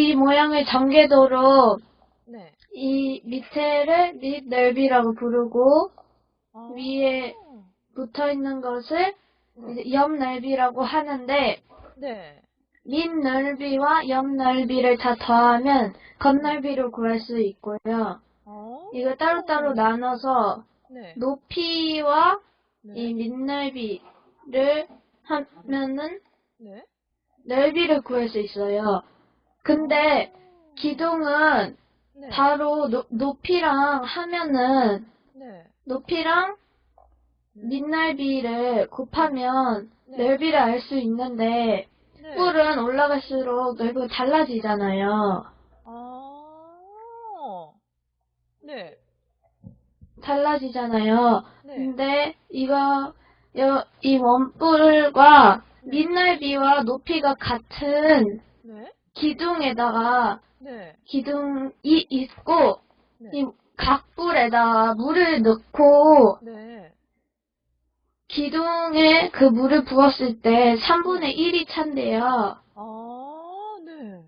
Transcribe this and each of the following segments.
이 모양을 전개도로 네. 이 밑에를 밑 넓이라고 부르고 아. 위에 붙어 있는 것을 옆 넓이라고 하는데 네. 밑 넓이와 옆 넓이를 다 더하면 겉 넓이를 구할 수 있고요. 어. 이거 따로따로 나눠서 네. 높이와 네. 이 밑넓이를 하면은 네. 넓이를 구할 수 있어요. 근데 기둥은 네. 바로 노- 높이랑 하면은 네. 높이랑 밑넓이를 곱하면 네. 넓이를 알 수 있는데 네. 뿔은 올라갈수록 넓이가 달라지잖아요. 아. 네. 달라지잖아요. 네. 근데 이거 여- 이 원뿔과 밑넓이와 높이가 같은 네. 기둥에다가 네. 기둥이 있고 네. 이 각불에다가 물을 넣고 네. 기둥에 그 물을 부었을 때 3분의 1이 찬대요. 아, 네.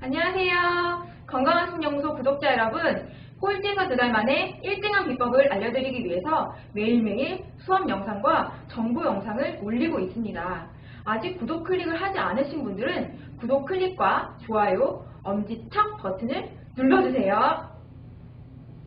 안녕하세요. 건강한 신연구소 구독자 여러분. 꼴찌에서 두달 만에 1등한 비법을 알려드리기 위해서 매일매일 수업 영상과 정보 영상을 올리고 있습니다. 아직 구독 클릭을 하지 않으신 분들은 구독 클릭과 좋아요, 엄지척 버튼을 눌러주세요.